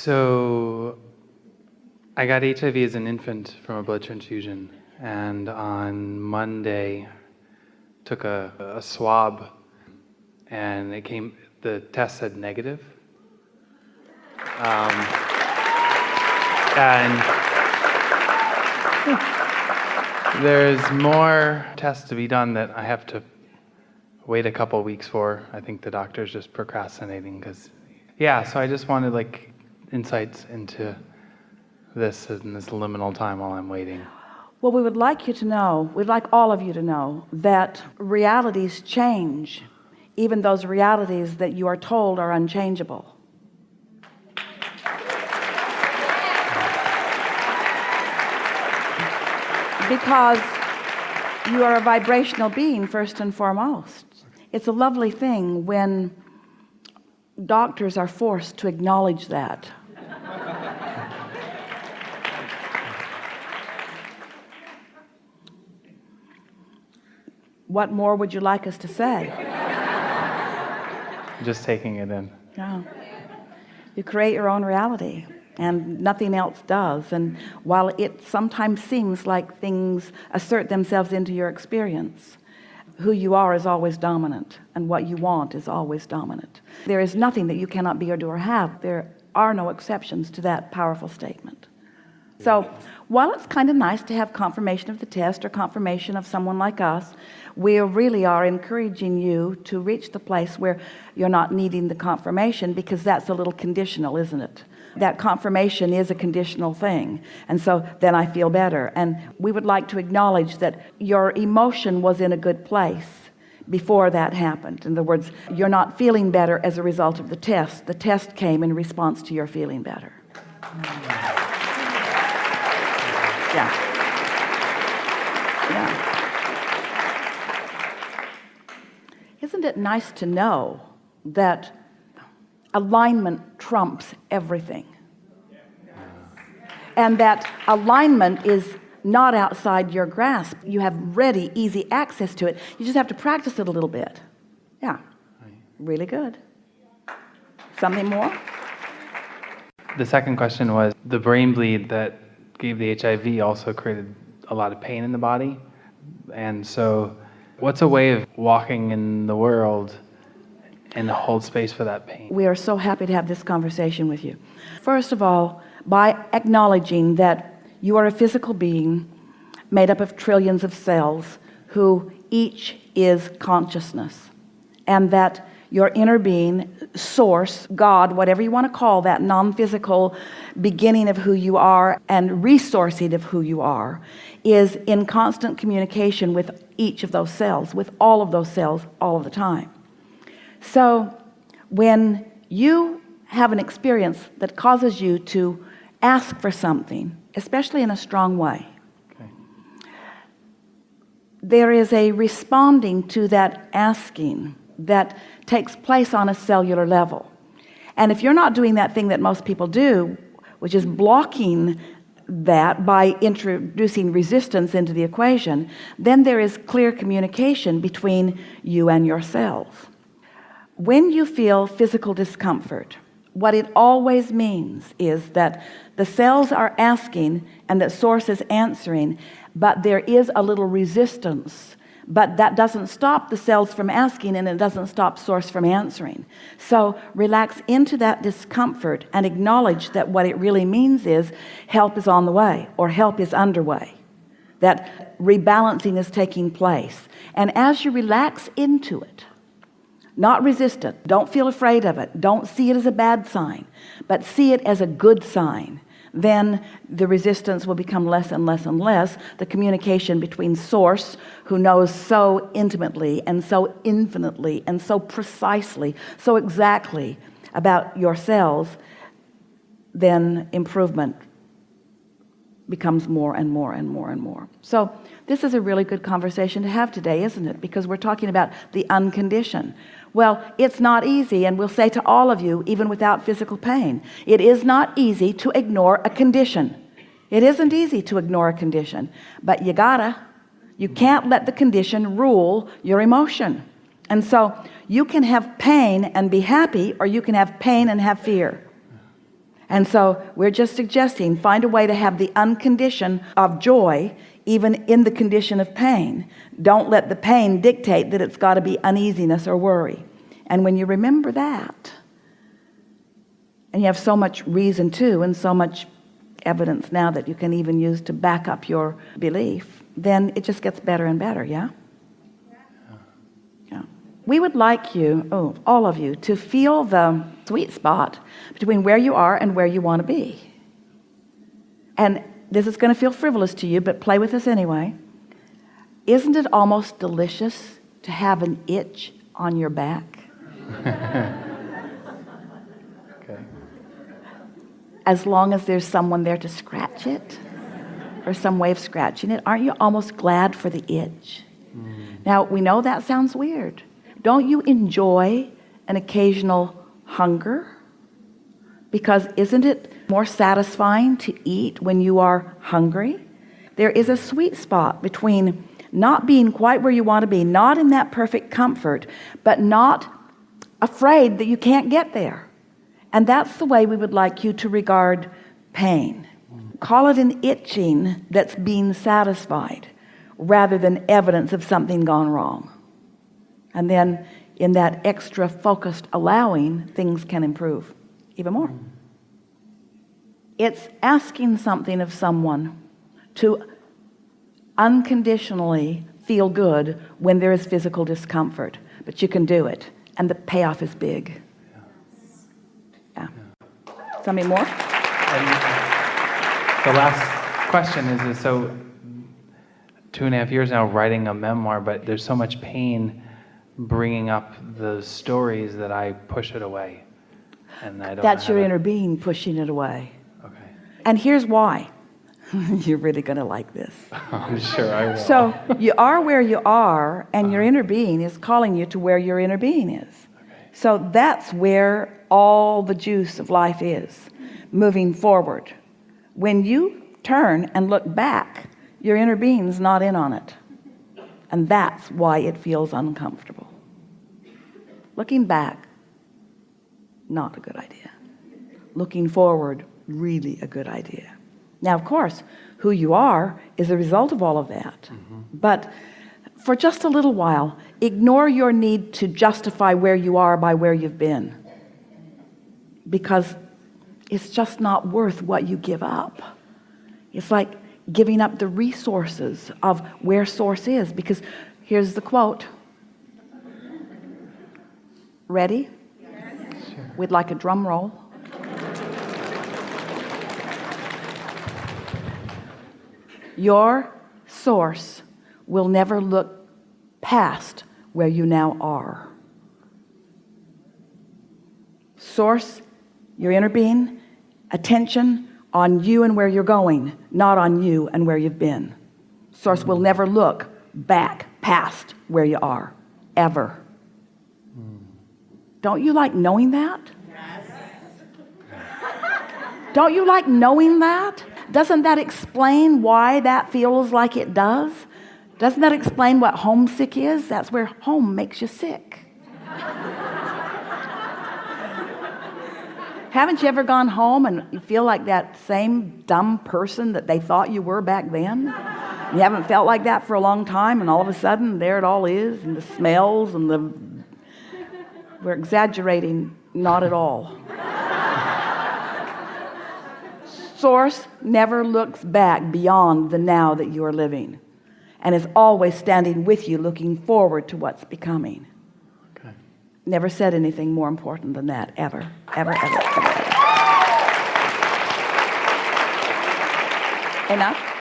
So I got HIV as an infant from a blood transfusion, and on Monday took a, a swab, and it came. The test said negative. Um, and there's more tests to be done that I have to wait a couple weeks for. I think the doctor's just procrastinating because, yeah. So I just wanted like insights into this in this liminal time while I'm waiting. Well, we would like you to know, we'd like all of you to know that realities change, even those realities that you are told are unchangeable. Because you are a vibrational being first and foremost. It's a lovely thing when doctors are forced to acknowledge that. what more would you like us to say? Just taking it in. No. You create your own reality and nothing else does and while it sometimes seems like things assert themselves into your experience who you are is always dominant and what you want is always dominant. There is nothing that you cannot be or do or have. There are no exceptions to that powerful statement. So while it's kind of nice to have confirmation of the test or confirmation of someone like us we really are encouraging you to reach the place where you're not needing the confirmation because that's a little conditional isn't it that confirmation is a conditional thing. And so then I feel better. And we would like to acknowledge that your emotion was in a good place before that happened. In other words you're not feeling better as a result of the test. The test came in response to your feeling better. Yeah. Yeah. Isn't it nice to know that alignment trumps everything. And that alignment is not outside your grasp. You have ready easy access to it. You just have to practice it a little bit. Yeah. Really good. Something more? The second question was the brain bleed that gave the HIV also created a lot of pain in the body. And so what's a way of walking in the world and hold space for that pain. We are so happy to have this conversation with you. First of all, by acknowledging that you are a physical being made up of trillions of cells who each is consciousness and that your inner being source God whatever you want to call that non-physical beginning of who you are and resourcing of who you are is in constant communication with each of those cells with all of those cells all of the time so when you have an experience that causes you to ask for something especially in a strong way okay. there is a responding to that asking that takes place on a cellular level and if you're not doing that thing that most people do which is blocking that by introducing resistance into the equation then there is clear communication between you and yourself when you feel physical discomfort what it always means is that the cells are asking and that source is answering but there is a little resistance. But that doesn't stop the cells from asking and it doesn't stop source from answering. So relax into that discomfort and acknowledge that what it really means is help is on the way or help is underway. That rebalancing is taking place. And as you relax into it not resistant. Don't feel afraid of it. Don't see it as a bad sign but see it as a good sign. Then the resistance will become less and less and less. The communication between source who knows so intimately and so infinitely and so precisely so exactly about yourselves then improvement becomes more and more and more and more. So this is a really good conversation to have today isn't it? Because we're talking about the unconditioned well it's not easy and we'll say to all of you even without physical pain it is not easy to ignore a condition. It isn't easy to ignore a condition but you gotta. You can't let the condition rule your emotion. And so you can have pain and be happy or you can have pain and have fear. And so we're just suggesting find a way to have the uncondition of joy even in the condition of pain. Don't let the pain dictate that it's got to be uneasiness or worry. And when you remember that and you have so much reason to and so much evidence now that you can even use to back up your belief then it just gets better and better yeah? Yeah. We would like you oh all of you to feel the sweet spot between where you are and where you want to be. And this is going to feel frivolous to you but play with this anyway. Isn't it almost delicious to have an itch on your back? Okay. as long as there's someone there to scratch it or some way of scratching it aren't you almost glad for the itch? Mm. Now we know that sounds weird. Don't you enjoy an occasional hunger? Because isn't it more satisfying to eat when you are hungry. There is a sweet spot between not being quite where you want to be not in that perfect comfort but not afraid that you can't get there. And that's the way we would like you to regard pain. Call it an itching that's being satisfied rather than evidence of something gone wrong. And then in that extra focused allowing things can improve even more it's asking something of someone to unconditionally feel good when there is physical discomfort but you can do it and the payoff is big yeah something more And the last question is, is so two and a half years now writing a memoir, but there's so much pain bringing up the stories that I push it away. And I don't that's your inner being pushing it away. And here's why. You're really gonna like this. I'm sure I will. so you are where you are and your inner being is calling you to where your inner being is. So that's where all the juice of life is moving forward. When you turn and look back your inner being's not in on it. And that's why it feels uncomfortable. Looking back not a good idea. Looking forward really a good idea. Now of course who you are is a result of all of that. Mm-hmm. But for just a little while ignore your need to justify where you are by where you've been. Because it's just not worth what you give up. It's like giving up the resources of where source is. Because here's the quote. Ready? We'd like a drum roll your source will never look past where you now are. Source your inner being attention on you and where you're going not on you and where you've been. Source will never look back past where you are ever. Don't you like knowing that? Don't you like knowing that doesn't that explain why that feels like it does? Doesn't that explain what homesick is? That's where home makes you sick. Haven't you ever gone home and you feel like that same dumb person that they thought you were back then? You haven't felt like that for a long time and all of a sudden there it all is and the smells and the we're exaggerating not at all source never looks back beyond the now that you are living and is always standing with you looking forward to what's becoming Okay. never said anything more important than that ever ever ever ever, ever. enough